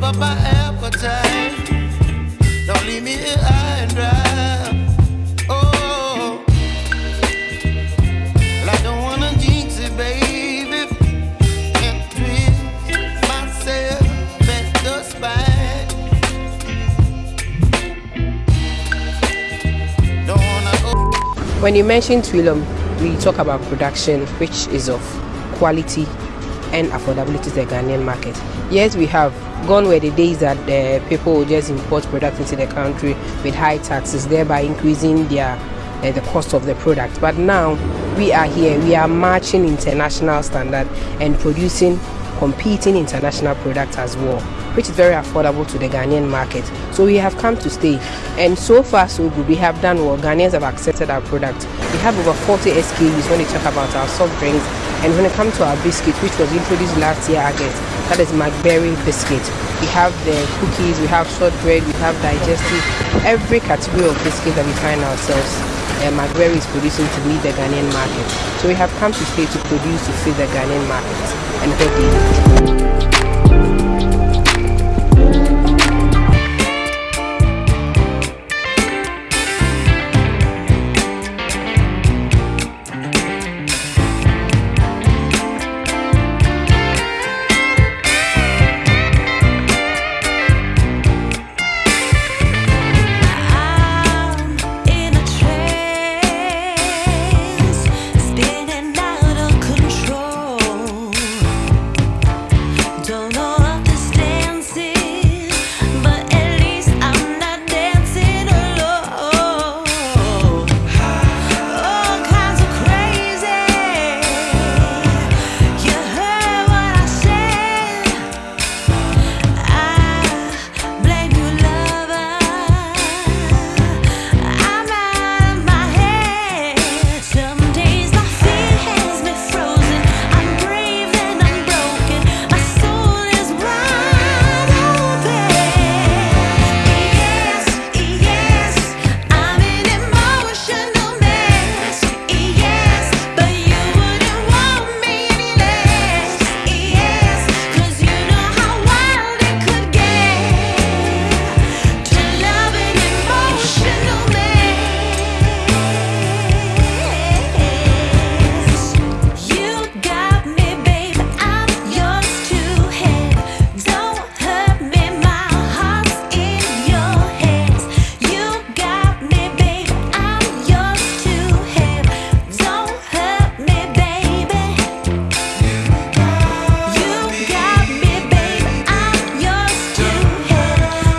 my appetite. Don't leave me here high and dry. Oh, when you mention Twellium, we talk about production, which is of quality and affordability to the Ghanaian market. Yes, we have gone where the days that uh, people will just import products into the country with high taxes, thereby increasing their uh, the cost of the product. But now we are here, we are matching international standard and producing competing international products as well, which is very affordable to the Ghanaian market. So we have come to stay, and so far so good. We have done well. Ghanaians have accepted our product. We have over 40 SKUs when you talk about our soft drinks, and when it comes to our biscuit, which was introduced last year, August, that is McBerry biscuit. We have the cookies, we have shortbread, we have digestive, every category of biscuit that we find ourselves uh, McBerry is producing to meet the Ghanaian market. So we have come to stay to produce to feed the Ghanaian market and they need.